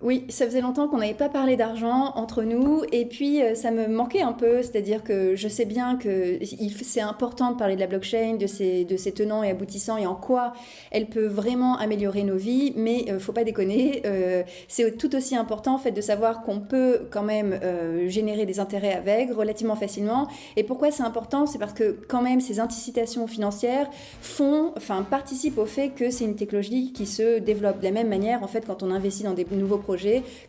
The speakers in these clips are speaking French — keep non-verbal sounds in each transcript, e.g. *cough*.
Oui, ça faisait longtemps qu'on n'avait pas parlé d'argent entre nous et puis euh, ça me manquait un peu, c'est-à-dire que je sais bien que c'est important de parler de la blockchain, de ses, tenants et aboutissants et en quoi elle peut vraiment améliorer nos vies, mais euh, faut pas déconner, euh, c'est tout aussi important en fait de savoir qu'on peut quand même générer des intérêts avec relativement facilement. Et pourquoi c'est important? C'est parce que quand même ces incitations financières font, enfin participent au fait que c'est une technologie qui se développe de la même manière en fait quand on investit dans des nouveaux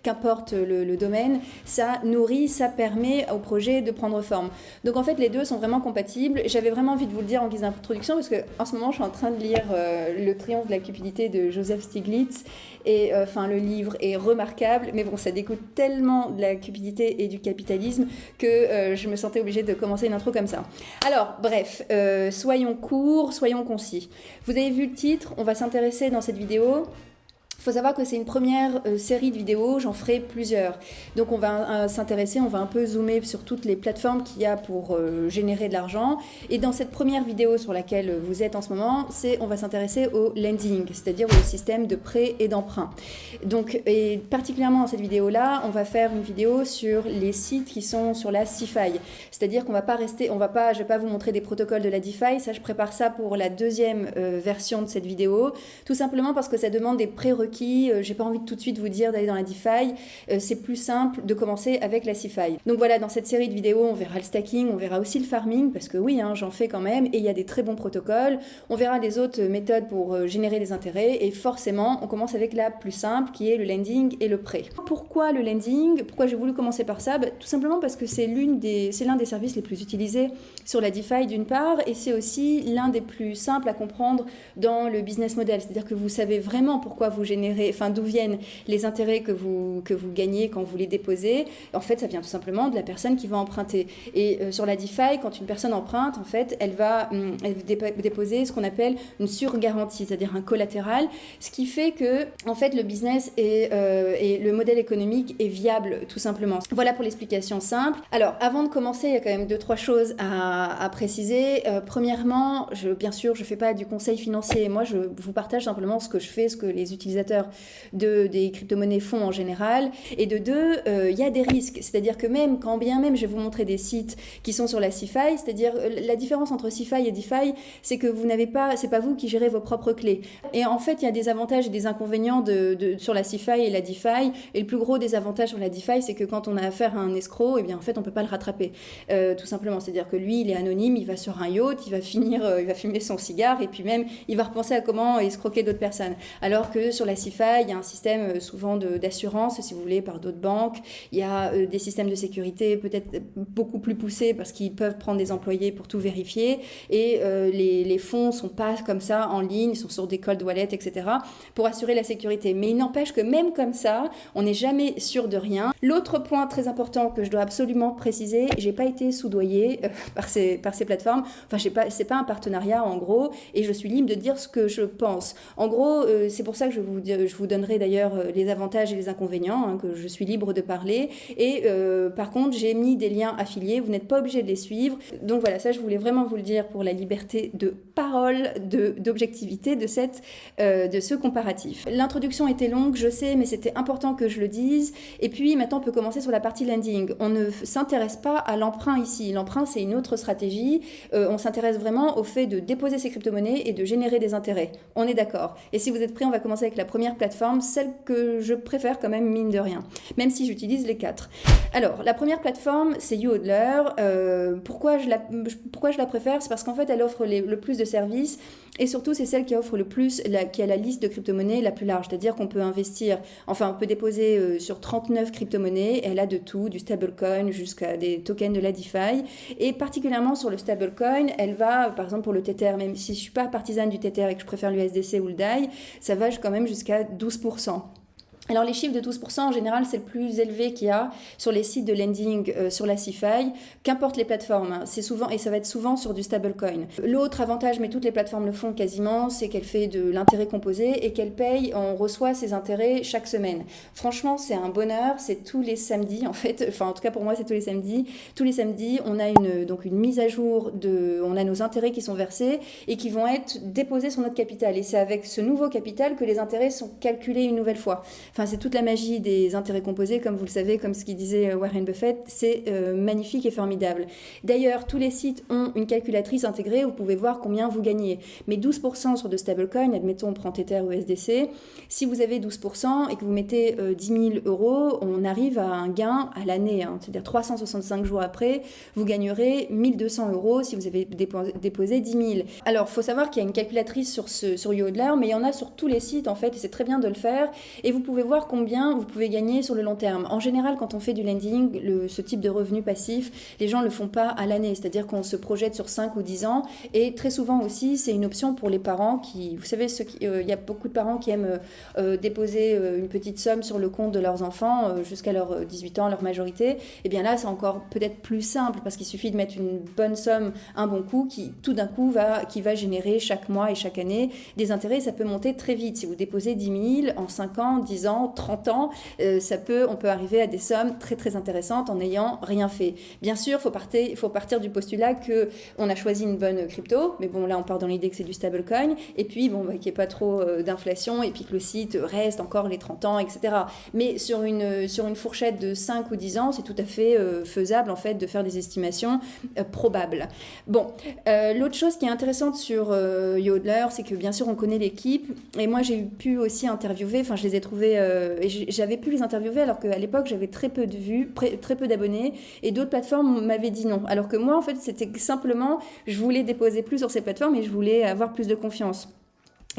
qu'importe le, domaine, ça nourrit, ça permet au projet de prendre forme. Donc en fait, les deux sont vraiment compatibles. J'avais vraiment envie de vous le dire en guise d'introduction parce que en ce moment, je suis en train de lire euh, Le triomphe de la cupidité de Joseph Stiglitz et euh, enfin le livre est remarquable, mais bon, ça découle tellement de la cupidité et du capitalisme que euh, je me sentais obligée de commencer une intro comme ça. Alors, bref, soyons courts, soyons concis. Vous avez vu le titre, on va s'intéresser dans cette vidéo il faut savoir que c'est une première euh, série de vidéos, j'en ferai plusieurs. Donc on va euh, s'intéresser, on va un peu zoomer sur toutes les plateformes qu'il y a pour euh, générer de l'argent. Et dans cette première vidéo sur laquelle vous êtes en ce moment, c'est on va s'intéresser au lending, c'est-à-dire au système de prêt et d'emprunt. Donc et particulièrement dans cette vidéo-là, on va faire une vidéo sur les sites qui sont sur la CeFi. C'est-à-dire qu'on va pas rester, on va pas, je vais pas vous montrer des protocoles de la DeFi, ça je prépare ça pour la deuxième version de cette vidéo, tout simplement parce que ça demande des prérequis euh, j'ai pas envie de tout de suite vous dire d'aller dans la DeFi, euh, c'est plus simple de commencer avec la CeFi. Donc voilà, dans cette série de vidéos, on verra le stacking, on verra aussi le farming, parce que oui, hein, j'en fais quand même, et il y a des très bons protocoles. On verra les autres méthodes pour euh, générer des intérêts, et forcément, on commence avec la plus simple, qui est le lending et le prêt. Pourquoi le lending? Pourquoi j'ai voulu commencer par ça? Bah, Tout simplement parce que c'est l'un des, des services les plus utilisés sur la DeFi d'une part, et c'est aussi l'un des plus simples à comprendre dans le business model. C'est-à-dire que vous savez vraiment pourquoi vous générez d'où viennent les intérêts que vous, que vous gagnez quand vous les déposez, en fait, ça vient tout simplement de la personne qui va emprunter. Et euh, sur la DeFi, quand une personne emprunte, en fait, elle va, hum, déposer ce qu'on appelle une surgarantie, c'est-à-dire un collatéral, ce qui fait que, en fait, le business et, euh, et le modèle économique est viable, tout simplement. Voilà pour l'explication simple. Alors, avant de commencer, il y a quand même deux, trois choses à, préciser. Euh, premièrement, bien sûr, je ne fais pas du conseil financier. Moi, je vous partage simplement ce que je fais, ce que les utilisateurs de, des crypto-monnaies font en général. Et de deux, euh, il y a des risques. C'est-à-dire que même, quand bien même je vais vous montrer des sites qui sont sur la CeFi, c'est-à-dire euh, la différence entre CeFi et DeFi, c'est que vous n'avez pas, c'est pas vous qui gérez vos propres clés. Et en fait, il y a des avantages et des inconvénients de, sur la CeFi et la DeFi. Et le plus gros des avantages sur la DeFi, c'est que quand on a affaire à un escroc, et eh bien en fait, on peut pas le rattraper. Euh, tout simplement, c'est-à-dire que lui, il est anonyme, il va sur un yacht, il va finir, il va fumer son cigare, et puis même, il va repenser à comment escroquer d'autres personnes. Alors que sur la Il y a un système euh, souvent d'assurance, si vous voulez, par d'autres banques. Il y a euh, des systèmes de sécurité peut-être beaucoup plus poussés parce qu'ils peuvent prendre des employés pour tout vérifier. Et euh, les, fonds sont pas comme ça en ligne, ils sont sur des cold wallets, etc. pour assurer la sécurité. Mais il n'empêche que même comme ça, on n'est jamais sûr de rien. L'autre point très important que je dois absolument préciser, j'ai pas été soudoyée *laughs* par, ces, par ces plateformes. Enfin, c'est pas, pas un partenariat en gros, et je suis libre de dire ce que je pense. En gros, c'est pour ça que je vous, je vous donnerai d'ailleurs euh, les avantages et les inconvénients, hein, que je suis libre de parler. Et euh, par contre, j'ai mis des liens affiliés, vous n'êtes pas obligé de les suivre. Donc voilà, ça je voulais vraiment vous le dire pour la liberté de parole, d'objectivité de, euh, de ce comparatif. L'introduction était longue, je sais, mais c'était important que je le dise. Et puis maintenant, on peut commencer sur la partie landing. On ne s'intéresse pas à l'emprunt ici. L'emprunt, c'est une autre stratégie. on s'intéresse vraiment au fait de déposer ses crypto-monnaies et de générer des intérêts. On est d'accord. Et si vous êtes prêts, on va commencer avec la première plateforme celle que je préfère quand même mine de rien, même si j'utilise les quatre. Alors, la première plateforme, c'est YouHodler. Euh, pourquoi je la préfère? C'est parce qu'en fait, elle offre le plus de services et surtout, c'est celle qui offre le plus, qui a la liste de crypto-monnaies la plus large. C'est-à-dire qu'on peut investir, enfin, on peut déposer euh, sur 39 crypto-monnaies. Elle a de tout, du stablecoin jusqu'à des tokens de la DeFi. Et particulièrement sur le stablecoin, elle va, par exemple, pour le Tether, même si je suis pas partisane du Tether et que je préfère l'USDC ou le DAI, ça va quand même jusqu'à 12%. Alors les chiffres de 12% en général c'est le plus élevé qu'il y a sur les sites de lending euh, sur la CeFi, qu'importe les plateformes, hein. c'est souvent et ça va être souvent sur du stablecoin. L'autre avantage, mais toutes les plateformes le font quasiment, c'est qu'elle fait de l'intérêt composé et qu'elle paye, on reçoit ses intérêts chaque semaine. Franchement c'est un bonheur, c'est tous les samedis en fait, enfin en tout cas pour moi c'est tous les samedis. Tous les samedis on a une, donc une mise à jour de, on a nos intérêts qui sont versés et qui vont être déposés sur notre capital et c'est avec ce nouveau capital que les intérêts sont calculés une nouvelle fois. C'est toute la magie des intérêts composés, comme vous le savez, comme ce qu'il disait Warren Buffett, c'est magnifique et formidable. D'ailleurs, tous les sites ont une calculatrice intégrée vous pouvez voir combien vous gagnez. Mais 12% sur de stablecoins, admettons on prend Tether ou SDC, si vous avez 12% et que vous mettez 10 000 euros, on arrive à un gain à l'année, hein. c'est-à-dire 365 jours après, vous gagnerez 1200 euros si vous avez déposé 10 000. Alors, il faut savoir qu'il y a une calculatrice sur, ce, sur Yodler, mais il y en a sur tous les sites en fait, et c'est très bien de le faire. Et vous pouvez voir combien vous pouvez gagner sur le long terme. En général, quand on fait du lending, le, ce type de revenu passif, les gens ne le font pas à l'année, c'est-à-dire qu'on se projette sur 5 ou 10 ans. Et très souvent aussi, c'est une option pour les parents qui, vous savez, euh, il y a beaucoup de parents qui aiment euh, euh, déposer une petite somme sur le compte de leurs enfants jusqu'à leurs 18 ans, leur majorité. Et eh bien là, c'est encore peut-être plus simple parce qu'il suffit de mettre une bonne somme, un bon coup, qui tout d'un coup va, qui va générer chaque mois et chaque année des intérêts. Ça peut monter très vite. Si vous déposez 10 000 en 5 ans, 10 ans, 30 ans, ça peut, on peut arriver à des sommes très très intéressantes en n'ayant rien fait. Bien sûr, il faut, partir, du postulat que on a choisi une bonne crypto, mais bon là on part dans l'idée que c'est du stablecoin, et puis bon bah, qu'il n'y ait pas trop euh, d'inflation, et puis que le site reste encore les 30 ans, etc. Mais sur une, sur une fourchette de 5 ou 10 ans, c'est tout à fait euh, faisable en fait de faire des estimations euh, probables. Bon, l'autre chose qui est intéressante sur Yodler, c'est que bien sûr on connaît l'équipe, et moi j'ai pu aussi interviewer, enfin je les ai trouvés, et j'avais pu les interviewer alors qu'à l'époque j'avais très peu de vues, très peu d'abonnés, et d'autres plateformes m'avaient dit non. Alors que moi en fait c'était simplement, je voulais déposer plus sur ces plateformes et je voulais avoir plus de confiance.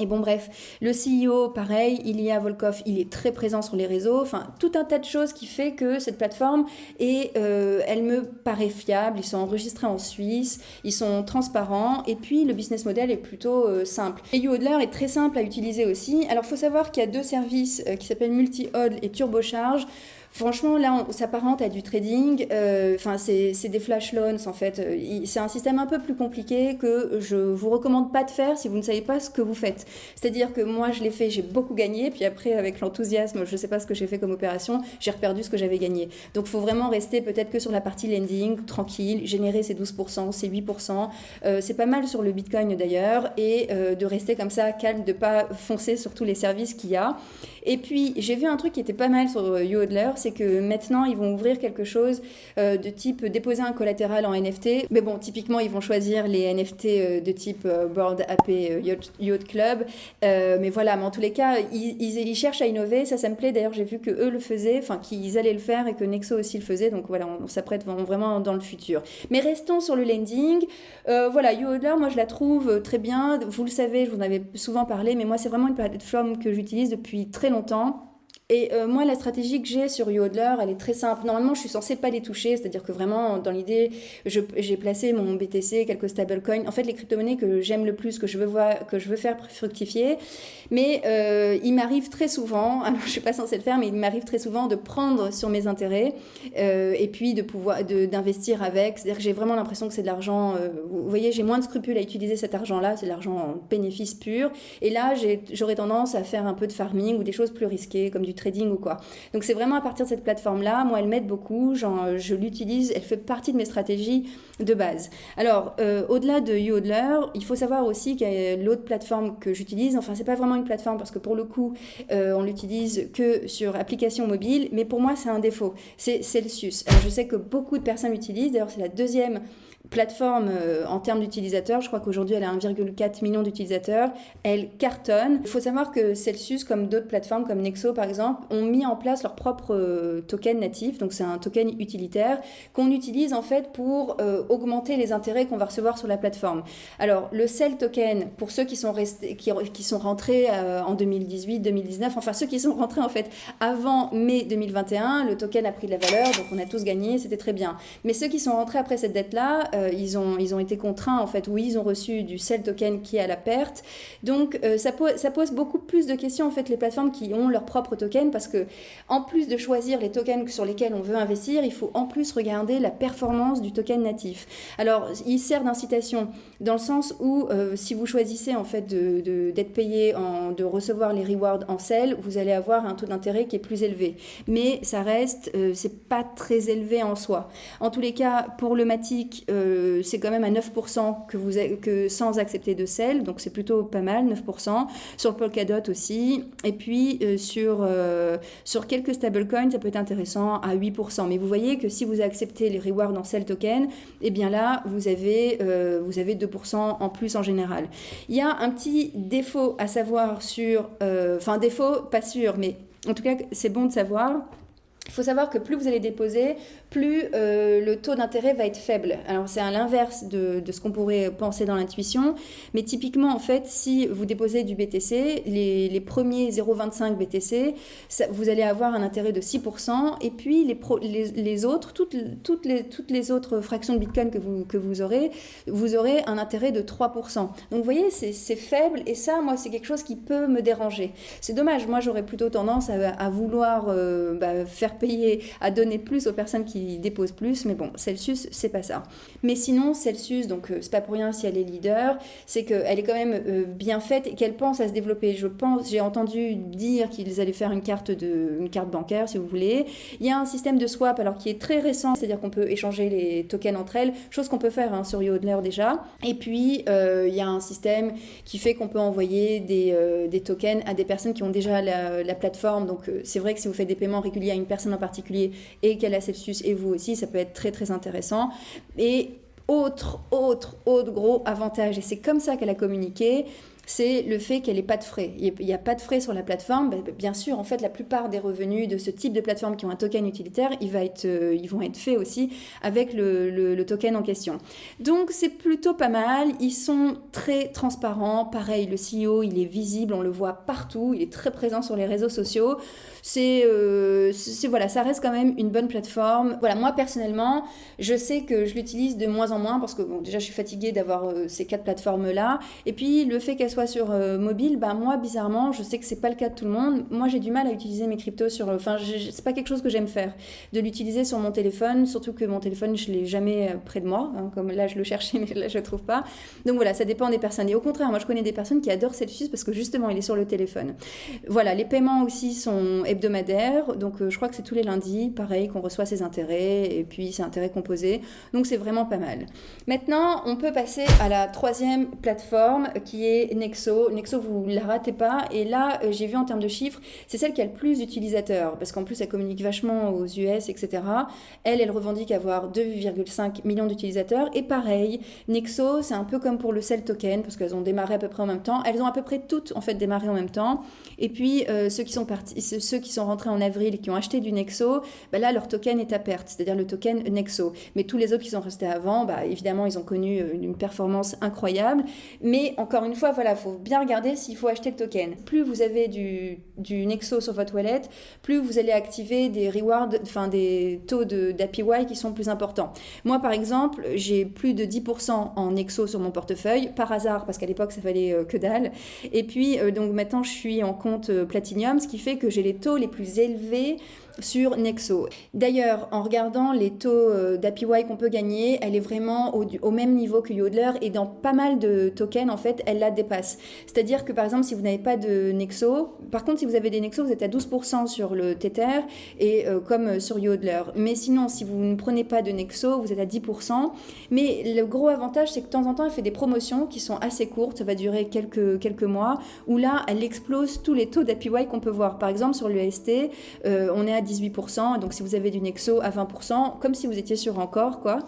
Et bon, bref, le CEO, pareil, il y a Volkov, il est très présent sur les réseaux. Enfin, tout un tas de choses qui fait que cette plateforme, et euh, elle me paraît fiable. Ils sont enregistrés en Suisse, ils sont transparents, et puis le business model est plutôt euh, simple. Et YouHodler est très simple à utiliser aussi. Alors, il faut savoir qu'il y a deux services euh, qui s'appellent Multi-Hodl et Turbocharge. Franchement, là, on s'apparente à du trading. Euh, enfin, c'est des flash loans, en fait. Euh, c'est un système un peu plus compliqué que je vous recommande pas de faire si vous ne savez pas ce que vous faites. C'est-à-dire que moi, je l'ai fait, j'ai beaucoup gagné. Puis après, avec l'enthousiasme, je ne sais pas ce que j'ai fait comme opération, j'ai reperdu ce que j'avais gagné. Donc, il faut vraiment rester peut-être que sur la partie lending, tranquille, générer ces 12%, ces 8%. Euh, c'est pas mal sur le Bitcoin d'ailleurs. Et de rester comme ça, calme, de pas foncer sur tous les services qu'il y a. Et puis, j'ai vu un truc qui était pas mal sur YouHodler, c'est que maintenant, ils vont ouvrir quelque chose euh, de type déposer un collatéral en NFT. Mais bon, typiquement, ils vont choisir les NFT euh, de type euh, Board AP Yacht, Club. mais voilà, mais en tous les cas, ils, cherchent à innover. Ça, ça me plaît. D'ailleurs, j'ai vu que eux le faisaient, enfin, qu'ils allaient le faire et que Nexo aussi le faisait. Donc voilà, on, s'apprête vraiment dans le futur. Mais restons sur le lending. voilà, YouHodler, moi, je la trouve très bien. Vous le savez, je vous en avais souvent parlé, mais moi, c'est vraiment une plateforme que j'utilise depuis très longtemps. Et euh, moi, la stratégie que j'ai sur YoDler, elle est très simple. Normalement, je suis censée pas les toucher, c'est-à-dire que vraiment, dans l'idée, j'ai placé mon BTC, quelques stablecoins, en fait, les crypto-monnaies que j'aime le plus, que je veux voir, que je veux faire fructifier. Mais euh, il m'arrive très souvent, *laughs* alors je suis pas censée le faire, mais il m'arrive très souvent de prendre sur mes intérêts euh, et puis de pouvoir d'investir avec. C'est-à-dire que j'ai vraiment l'impression que c'est de l'argent. vous voyez, j'ai moins de scrupules à utiliser cet argent-là, c'est de l'argent en bénéfice pur. Et là, j'aurais tendance à faire un peu de farming ou des choses plus risquées, comme du trading ou quoi. Donc c'est vraiment à partir de cette plateforme-là, moi elle m'aide beaucoup, genre, je l'utilise, elle fait partie de mes stratégies de base. Alors euh, au-delà de Yodler, il faut savoir aussi qu'il y a l'autre plateforme que j'utilise, enfin c'est pas vraiment une plateforme parce que pour le coup euh, on l'utilise que sur application mobile, mais pour moi c'est un défaut, c'est Celsius. Alors, je sais que beaucoup de personnes l'utilisent, d'ailleurs c'est la deuxième plateforme euh, en termes d'utilisateurs. Je crois qu'aujourd'hui, elle a 1,4 million d'utilisateurs. Elle cartonne. Il faut savoir que Celsius, comme d'autres plateformes comme Nexo par exemple, ont mis en place leur propre euh, token natif. Donc c'est un token utilitaire qu'on utilise en fait pour euh, augmenter les intérêts qu'on va recevoir sur la plateforme. Alors le Cell token, pour ceux qui sont restés, qui, qui sont rentrés en 2018, 2019, enfin ceux qui sont rentrés en fait avant mai 2021, le token a pris de la valeur, donc on a tous gagné, c'était très bien. Mais ceux qui sont rentrés après cette date-là, euh, ils, ont, ils ont été contraints, en fait, oui, ils ont reçu du sell token qui est à la perte. Donc, euh, ça, pose, beaucoup plus de questions, en fait, les plateformes qui ont leur propre token, parce que, en plus de choisir les tokens sur lesquels on veut investir, il faut en plus regarder la performance du token natif. Alors, il sert d'incitation dans le sens où, euh, si vous choisissez, en fait, d'être payé, en, de recevoir les rewards en sell, vous allez avoir un taux d'intérêt qui est plus élevé. Mais ça reste, c'est pas très élevé en soi. En tous les cas, pour le Matic, c'est quand même à 9% que vous que sans accepter de sel, donc c'est plutôt pas mal, 9%. Sur Polkadot aussi. Et puis sur, sur quelques stablecoins, ça peut être intéressant à 8%. Mais vous voyez que si vous acceptez les rewards en sel token, eh bien là, vous avez, vous avez 2% en plus en général. Il y a un petit défaut à savoir sur, enfin défaut, pas sûr, mais en tout cas, c'est bon de savoir. Il faut savoir que plus vous allez déposer, plus euh, le taux d'intérêt va être faible. Alors c'est à l'inverse de, ce qu'on pourrait penser dans l'intuition, mais typiquement en fait, si vous déposez du BTC, les, premiers 0,25 BTC, vous allez avoir un intérêt de 6%, et puis les, autres, toutes, les, autres fractions de Bitcoin que vous, que vous aurez, vous aurez un intérêt de 3%. Donc vous voyez, c'est faible, et ça, moi, c'est quelque chose qui peut me déranger. C'est dommage, moi j'aurais plutôt tendance à, vouloir euh, bah, faire payer, à donner plus aux personnes qui dépose plus, mais bon, Celsius, c'est pas ça. Mais sinon, Celsius, donc euh, c'est pas pour rien si elle est leader, c'est qu'elle est quand même euh, bien faite et qu'elle pense à se développer. Je pense, j'ai entendu dire qu'ils allaient faire une carte, de, une carte bancaire, si vous voulez. Il y a un système de swap, alors qui est très récent, c'est-à-dire qu'on peut échanger les tokens entre elles, chose qu'on peut faire hein, sur Yodler déjà. Et puis, euh, il y a un système qui fait qu'on peut envoyer des, des, tokens à des personnes qui ont déjà la, la plateforme. Donc, c'est vrai que si vous faites des paiements réguliers à une personne en particulier et qu'elle a Celsius vous aussi, ça peut être très très intéressant. Et autre, autre, autre gros avantage, et c'est comme ça qu'elle a communiqué, c'est le fait qu'elle n'ait pas de frais. Il n'y a pas de frais sur la plateforme. Ben, bien sûr, en fait, la plupart des revenus de ce type de plateforme qui ont un token utilitaire, euh, ils vont être faits aussi avec le, token en question. Donc, c'est plutôt pas mal. Ils sont très transparents. Pareil, le CEO, il est visible, on le voit partout. Il est très présent sur les réseaux sociaux. Euh, c'est voilà, ça reste quand même une bonne plateforme. Voilà, moi personnellement, je sais que je l'utilise de moins en moins parce que bon, déjà je suis fatiguée d'avoir euh, ces quatre plateformes là. Et puis le fait qu'elle sur euh, mobile, bah moi bizarrement, je sais que c'est pas le cas de tout le monde. Moi j'ai du mal à utiliser mes cryptos sur, enfin c'est pas quelque chose que j'aime faire, de l'utiliser sur mon téléphone, surtout que mon téléphone je l'ai jamais près de moi, hein, comme là je le cherchais *laughs* mais là je le trouve pas. Donc voilà, ça dépend des personnes. Et au contraire, moi je connais des personnes qui adorent Celsius parce que justement il est sur le téléphone. Voilà, les paiements aussi sont hebdomadaire. Donc euh, je crois que c'est tous les lundis, pareil, qu'on reçoit ses intérêts et puis c'est intérêts composés. Donc c'est vraiment pas mal. Maintenant, on peut passer à la troisième plateforme qui est Nexo. Nexo, vous la ratez pas. Et là, euh, j'ai vu en termes de chiffres, c'est celle qui a le plus d'utilisateurs parce qu'en plus, elle communique vachement aux US, etc. Elle, elle revendique avoir 2,5 millions d'utilisateurs. Et pareil, Nexo, c'est un peu comme pour le Cell Token parce qu'elles ont démarré à peu près en même temps. Elles ont à peu près toutes en fait démarré en même temps. Et puis euh, ceux qui sont partis, ceux qui sont rentrés en avril qui ont acheté du Nexo, bah là, leur token est à perte, c'est-à-dire le token Nexo. Mais tous les autres qui sont restés avant, bah, évidemment, ils ont connu euh, une performance incroyable. Mais encore une fois, voilà, faut bien regarder s'il faut acheter le token. Plus vous avez du, Nexo sur votre wallet, plus vous allez activer des rewards, enfin des taux d'APY qui sont plus importants. Moi, par exemple, j'ai plus de 10% en Nexo sur mon portefeuille, par hasard, parce qu'à l'époque, ça valait euh, que dalle. Et puis, euh, donc maintenant, je suis en compte Platinum, ce qui fait que j'ai les taux les plus élevés sur Nexo. D'ailleurs, en regardant les taux euh, d'APY qu'on peut gagner, elle est vraiment au, même niveau que Yodler et dans pas mal de tokens, en fait, elle la dépasse. C'est-à-dire que par exemple, si vous n'avez pas de Nexo, par contre, si vous avez des Nexo, vous êtes à 12% sur le Tether et euh, comme sur Yodler. Mais sinon, si vous ne prenez pas de Nexo, vous êtes à 10%. Mais le gros avantage, c'est que de temps en temps, elle fait des promotions qui sont assez courtes, ça va durer quelques, quelques mois, où là, elle explose tous les taux d'APY qu'on peut voir. Par exemple, sur le euh, on est à 18%, donc si vous avez du Nexo à 20%, comme si vous étiez sur encore, quoi.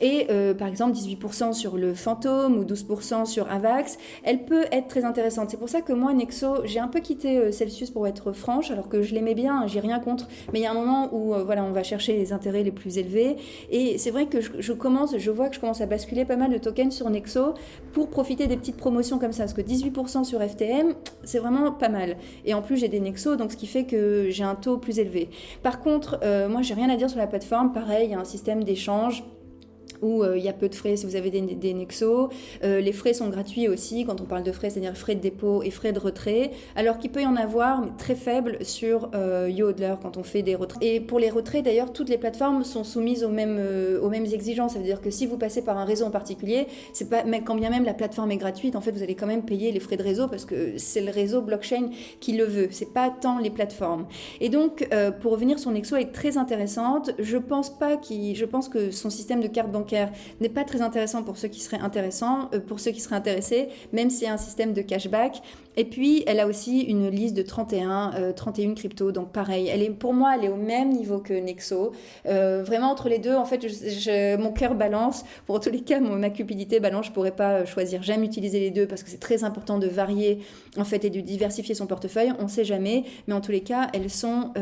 Et euh, par exemple, 18% sur le Fantôme ou 12% sur Avax, elle peut être très intéressante. C'est pour ça que moi, Nexo, j'ai un peu quitté euh, Celsius pour être franche, alors que je l'aimais bien, j'ai rien contre, mais il y a un moment où, euh, voilà, on va chercher les intérêts les plus élevés. Et c'est vrai que je, commence, je vois que je commence à basculer pas mal de tokens sur Nexo pour profiter des petites promotions comme ça, parce que 18% sur FTM, c'est vraiment pas mal. Et en plus, j'ai des Nexo, donc ce qui fait que j'ai un taux plus élevé. Par contre, euh, moi, j'ai rien à dire sur la plateforme. Pareil, il y a un système d'échange où euh, il y a peu de frais si vous avez des, des Nexo. Euh, les frais sont gratuits aussi quand on parle de frais, c'est-à-dire frais de dépôt et frais de retrait, alors qu'il peut y en avoir, mais très faibles sur euh, YoHodler quand on fait des retraits. Et pour les retraits, d'ailleurs, toutes les plateformes sont soumises aux mêmes, aux mêmes exigences. Ça veut dire que si vous passez par un réseau en particulier, c'est pas, mais quand bien même la plateforme est gratuite, en fait, vous allez quand même payer les frais de réseau parce que c'est le réseau blockchain qui le veut. C'est pas tant les plateformes. Et donc, pour revenir, son Nexo est très intéressante. Je pense pas qu'il, je pense que son système de carte bancaire n'est pas très intéressant pour ceux qui seraient euh, pour ceux qui seraient intéressés, même s'il y a un système de cashback. Et puis, elle a aussi une liste de 31, 31 cryptos. Donc, pareil, elle est, pour moi, elle est au même niveau que Nexo. vraiment, entre les deux, en fait, mon cœur balance. Pour tous les cas, ma cupidité balance. Je pourrais pas choisir. J'aime utiliser les deux parce que c'est très important de varier, en fait, et de diversifier son portefeuille. On sait jamais. Mais en tous les cas, elles sont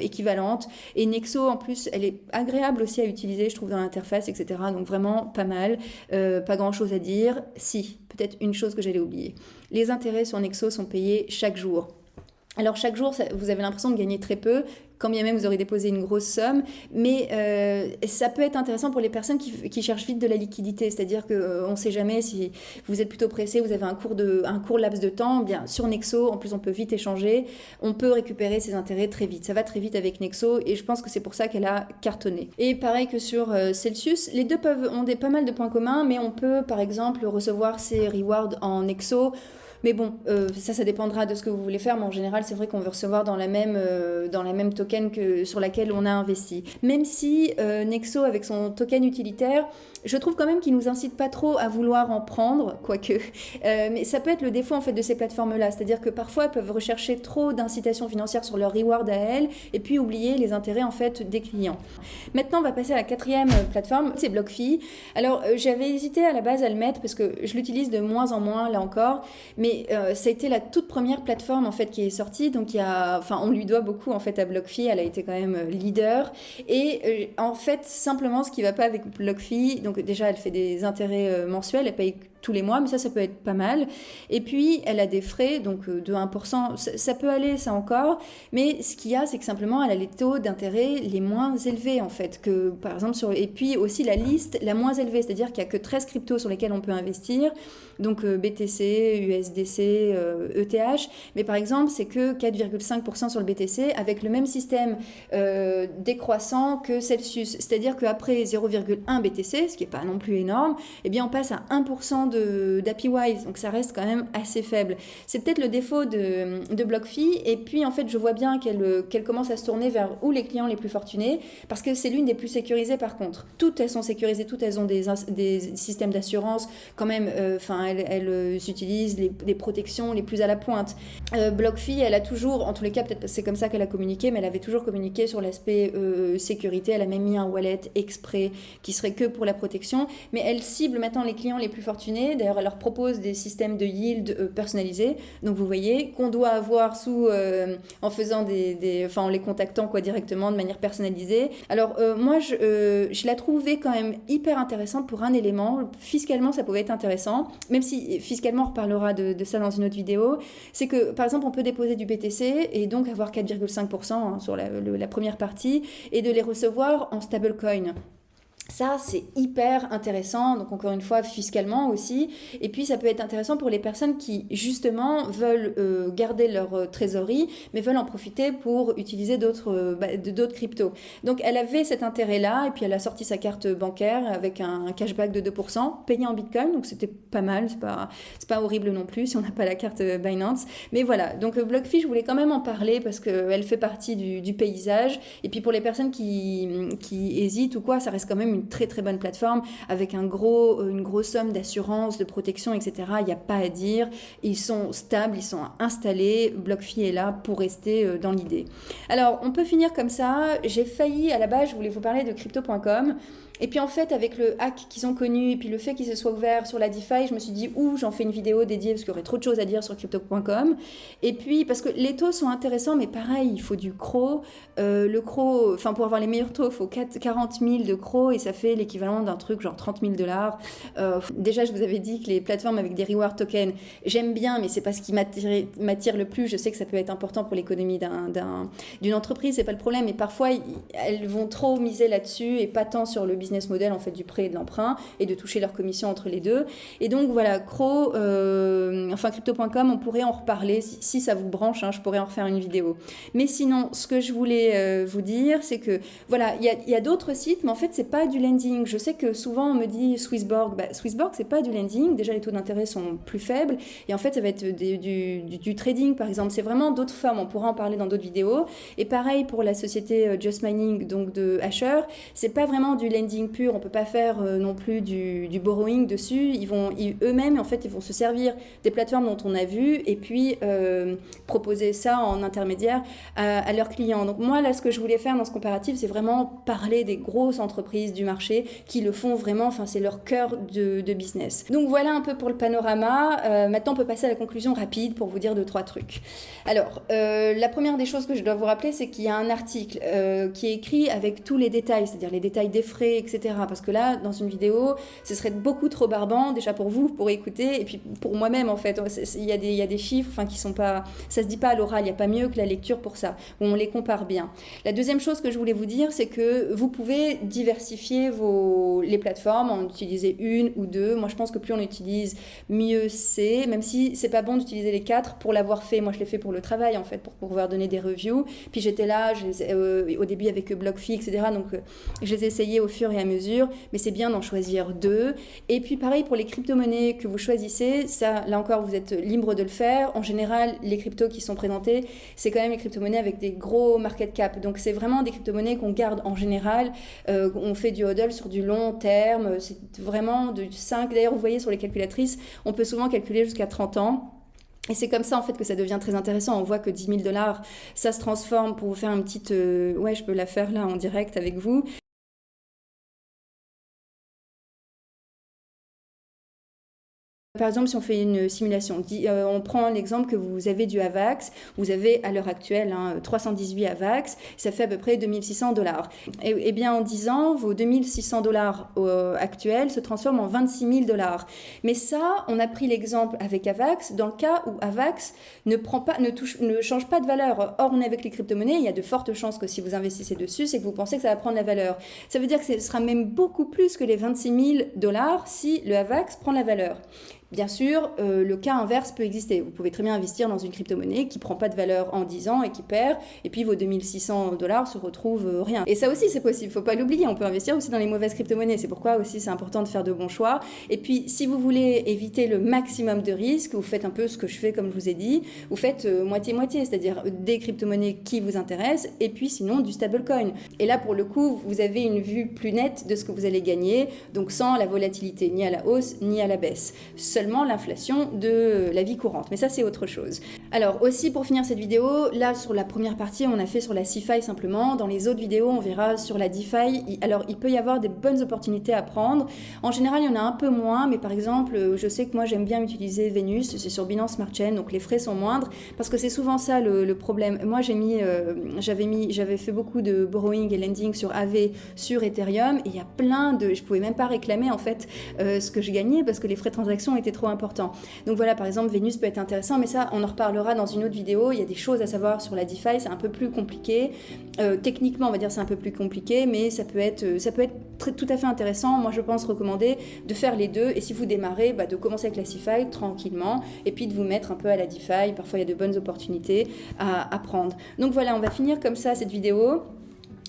équivalentes. Et Nexo, en plus, elle est agréable aussi à utiliser, je trouve, dans l'interface, etc. Donc vraiment pas mal. Euh, pas grand-chose à dire. Si, peut-être une chose que j'allais oublier. Les intérêts sur Nexo sont payés chaque jour. Alors chaque jour, vous avez l'impression de gagner très peu quand bien même vous aurez déposé une grosse somme. Mais euh, ça peut être intéressant pour les personnes qui, cherchent vite de la liquidité. C'est-à-dire qu'on euh, ne sait jamais si vous êtes plutôt pressé, vous avez un court, laps de temps. Bien, sur Nexo, en plus, on peut vite échanger. On peut récupérer ses intérêts très vite. Ça va très vite avec Nexo et je pense que c'est pour ça qu'elle a cartonné. Et pareil que sur euh, Celsius, les deux peuvent, ont des, pas mal de points communs, mais on peut par exemple recevoir ses rewards en Nexo mais bon, euh, ça, ça dépendra de ce que vous voulez faire. Mais en général, c'est vrai qu'on veut recevoir dans la même, euh, dans la même token que sur laquelle on a investi. Même si euh, Nexo, avec son token utilitaire, je trouve quand même qu'il nous incite pas trop à vouloir en prendre, quoique. mais ça peut être le défaut en fait de ces plateformes-là, c'est-à-dire que parfois elles peuvent rechercher trop d'incitations financières sur leur reward à elles, et puis oublier les intérêts en fait des clients. Maintenant, on va passer à la quatrième plateforme, c'est BlockFi. Alors, j'avais hésité à la base à le mettre parce que je l'utilise de moins en moins là encore, mais euh, ça a été la toute première plateforme en fait qui est sortie. Donc il y a, enfin, on lui doit beaucoup en fait à BlockFi. Elle a été quand même euh, leader. Et euh, en fait, simplement, ce qui va pas avec BlockFi, donc déjà, elle fait des intérêts mensuels. Elle paye tous les mois, mais ça, ça peut être pas mal. Et puis, elle a des frais, donc de 1%, ça, peut aller, ça encore. Mais ce qu'il y a, c'est que simplement, elle a les taux d'intérêt les moins élevés, en fait, que par exemple sur. Et puis aussi la liste la moins élevée, c'est-à-dire qu'il n'y a que 13 cryptos sur lesquels on peut investir donc euh, BTC, USDC, ETH. Mais par exemple, c'est que 4,5% sur le BTC avec le même système euh, décroissant que Celsius. C'est-à-dire qu'après 0,1 BTC, ce qui n'est pas non plus énorme, eh bien on passe à 1% d'APIWise. Donc ça reste quand même assez faible. C'est peut-être le défaut de, BlockFi. Et puis en fait, je vois bien qu'elle commence à se tourner vers où les clients les plus fortunés parce que c'est l'une des plus sécurisées par contre. Toutes elles sont sécurisées, toutes elles ont des, systèmes d'assurance quand même. Euh, enfin, elle, elle euh, utilise les, protections les plus à la pointe. Euh, BlockFi, elle a toujours, en tous les cas, peut-être c'est comme ça qu'elle a communiqué, mais elle avait toujours communiqué sur l'aspect euh, sécurité. Elle a même mis un wallet exprès qui serait que pour la protection, mais elle cible maintenant les clients les plus fortunés. D'ailleurs, elle leur propose des systèmes de yield personnalisés. Donc, vous voyez qu'on doit avoir sous, en faisant des, enfin, en les contactant quoi directement de manière personnalisée. Alors, moi, je, je la trouvais quand même hyper intéressante pour un élément. Fiscalement, ça pouvait être intéressant, même si fiscalement on reparlera de, ça dans une autre vidéo, c'est que par exemple on peut déposer du BTC et donc avoir 4,5% hein, sur la, la, première partie et de les recevoir en stablecoin. Ça, c'est hyper intéressant, donc encore une fois, fiscalement aussi. Et puis, ça peut être intéressant pour les personnes qui, justement, veulent euh, garder leur euh, trésorerie, mais veulent en profiter pour utiliser d'autres euh, bah, cryptos. Donc, elle avait cet intérêt-là, et puis elle a sorti sa carte bancaire avec un, cashback de 2%, payé en Bitcoin, donc c'était pas mal, c'est pas, pas horrible non plus si on n'a pas la carte Binance. Mais voilà, donc BlockFi, je voulais quand même en parler parce qu'elle fait partie du, paysage. Et puis, pour les personnes qui, qui hésitent ou quoi, ça reste quand même très très bonne plateforme avec un gros, euh, une grosse somme d'assurance, de protection, etc. Il n'y a pas à dire. Ils sont stables, ils sont installés. BlockFi est là pour rester euh, dans l'idée. Alors, on peut finir comme ça. J'ai failli, à la base, je voulais vous parler de crypto.com. Et puis en fait, avec le hack qu'ils ont connu et puis le fait qu'ils se soient ouverts sur la DeFi, je me suis dit, ouh, j'en fais une vidéo dédiée parce qu'il y aurait trop de choses à dire sur crypto.com. Et puis, parce que les taux sont intéressants, mais pareil, il faut du CRO. Euh, le CRO, enfin, pour avoir les meilleurs taux, il faut 40 000 de CRO et ça fait l'équivalent d'un truc genre 30 000 dollars. Euh, déjà, je vous avais dit que les plateformes avec des reward tokens, j'aime bien, mais c'est pas ce qui m'attire le plus. Je sais que ça peut être important pour l'économie d'une entreprise, c'est pas le problème. Mais parfois, elles vont trop miser là-dessus et pas tant sur le business model en fait du prêt et de l'emprunt et de toucher leur commission entre les deux. Et donc voilà, Cro, euh, enfin crypto.com, on pourrait en reparler si, ça vous branche, hein, je pourrais en refaire une vidéo. Mais sinon, ce que je voulais euh, vous dire, c'est que voilà, il y a, d'autres sites, mais en fait c'est pas du lending. Je sais que souvent on me dit Swissborg. Bah, Swissborg, c'est pas du lending. Déjà, les taux d'intérêt sont plus faibles. Et en fait, ça va être du, trading, par exemple. C'est vraiment d'autres formes. On pourra en parler dans d'autres vidéos. Et pareil pour la société euh, Just Mining, donc de Asher. C'est pas vraiment du lending pur. On peut pas faire euh, non plus du, borrowing dessus. Ils vont eux-mêmes, en fait, ils vont se servir des plateformes dont on a vu et puis euh, proposer ça en intermédiaire à, à leurs clients. Donc moi, là, ce que je voulais faire dans ce comparatif, c'est vraiment parler des grosses entreprises du marché qui le font vraiment, enfin c'est leur cœur de, business. Donc voilà un peu pour le panorama. Euh, maintenant on peut passer à la conclusion rapide pour vous dire deux, trois trucs. Alors, euh, la première des choses que je dois vous rappeler, c'est qu'il y a un article euh, qui est écrit avec tous les détails, c'est-à-dire les détails des frais, etc. Parce que là, dans une vidéo, ce serait beaucoup trop barbant, déjà pour vous, pour écouter, et puis pour moi-même en fait. Il y, a des, il y a des chiffres enfin, qui sont pas... Ça se dit pas à l'oral, il n'y a pas mieux que la lecture pour ça, où on les compare bien. La deuxième chose que je voulais vous dire, c'est que vous pouvez diversifier les plateformes, en utiliser une ou deux. Moi, je pense que plus on utilise, mieux c'est, même si c'est pas bon d'utiliser les quatre pour l'avoir fait. Moi, je l'ai fait pour le travail, en fait, pour pouvoir donner des reviews. Puis j'étais là, euh, au début avec BlockFi, etc. Donc, euh, je les ai essayés au fur et à mesure, mais c'est bien d'en choisir deux. Et puis, pareil pour les crypto-monnaies que vous choisissez, ça, là encore, vous êtes libre de le faire. En général, les cryptos qui sont présentés, c'est quand même les crypto-monnaies avec des gros market cap. Donc, c'est vraiment des crypto-monnaies qu'on garde en général. Euh, on fait du sur du long terme. C'est vraiment de 5. D'ailleurs, vous voyez sur les calculatrices, on peut souvent calculer jusqu'à 30 ans. Et c'est comme ça en fait que ça devient très intéressant. On voit que 10 000 dollars, ça se transforme pour vous faire une petite... Euh, ouais, je peux la faire là en direct avec vous. Par exemple, si on fait une simulation, euh, on prend l'exemple que vous avez du AVAX, vous avez à l'heure actuelle 318 hein, AVAX, ça fait à peu près 2600 dollars. Et, et, bien en 10 ans, vos 2600 dollars euh, actuels se transforment en 26 000 dollars. Mais ça, on a pris l'exemple avec AVAX dans le cas où AVAX ne, ne change pas de valeur. Or, on est avec les crypto-monnaies, il y a de fortes chances que si vous investissez dessus, c'est que vous pensez que ça va prendre la valeur. Ça veut dire que ce sera même beaucoup plus que les 26 000 dollars si le AVAX prend la valeur. Bien sûr, euh, le cas inverse peut exister. Vous pouvez très bien investir dans une crypto-monnaie qui ne prend pas de valeur en 10 ans et qui perd, et puis vos 2600 dollars se retrouvent euh, rien. Et ça aussi, c'est possible, faut pas l'oublier. On peut investir aussi dans les mauvaises crypto-monnaies. C'est pourquoi aussi c'est important de faire de bons choix. Et puis, si vous voulez éviter le maximum de risques, vous faites un peu ce que je fais, comme je vous ai dit. Vous faites euh, moitié-moitié, c'est-à-dire des crypto-monnaies qui vous intéressent, et puis sinon du stablecoin. Et là, pour le coup, vous avez une vue plus nette de ce que vous allez gagner, donc sans la volatilité ni à la hausse ni à la baisse seulement l'inflation de la vie courante. Mais ça, c'est autre chose. Alors aussi, pour finir cette vidéo, là, sur la première partie, on a fait sur la CFI simplement. Dans les autres vidéos, on verra sur la DeFi. Alors, il peut y avoir des bonnes opportunités à prendre. En général, il y en a un peu moins, mais par exemple, je sais que moi, j'aime bien utiliser Venus. C'est sur Binance Smart Chain, donc les frais sont moindres, parce que c'est souvent ça le, problème. Moi, j'ai mis, euh, j'avais mis, j'avais fait beaucoup de borrowing et lending sur AV, sur Ethereum, et il y a plein de, je pouvais même pas réclamer en fait euh, ce que je gagnais parce que les frais de transaction étaient trop important. Donc voilà, par exemple, Vénus peut être intéressant, mais ça, on en reparlera dans une autre vidéo. Il y a des choses à savoir sur la DeFi, c'est un peu plus compliqué. Euh, techniquement, on va dire c'est un peu plus compliqué, mais ça peut être, euh, ça peut être tout à fait intéressant. Moi, je pense recommander de faire les deux. Et si vous démarrez, bah, de commencer avec la tranquillement, et puis de vous mettre un peu à la DeFi. Parfois, il y a de bonnes opportunités à, à prendre. Donc voilà, on va finir comme ça cette vidéo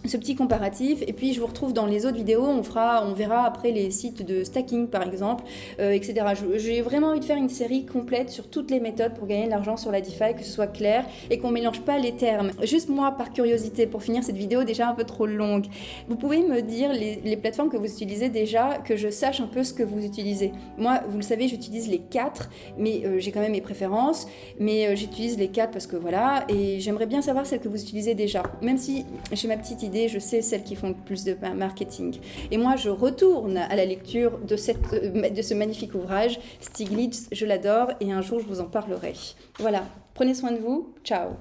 ce petit comparatif. Et puis je vous retrouve dans les autres vidéos. On fera on verra après les sites de stacking par exemple euh, etc j'ai vraiment envie de faire une série complète sur toutes les méthodes pour gagner de l'argent sur la DeFi que ce soit clair et qu'on mélange pas les termes. Juste moi par curiosité pour finir cette vidéo déjà un peu trop longue vous pouvez me dire les, plateformes que vous utilisez déjà que je sache un peu ce que vous utilisez. Moi vous le savez j'utilise les quatre mais euh, j'ai quand même mes préférences. Mais euh, j'utilise les quatre parce que voilà et j'aimerais bien savoir celles que vous utilisez déjà. Même si j'ai ma petite idée je sais celles qui font le plus de marketing. Et moi, je retourne à la lecture de, cette, euh, de ce magnifique ouvrage, Stiglitz, je l'adore, et un jour, je vous en parlerai. Voilà, prenez soin de vous, ciao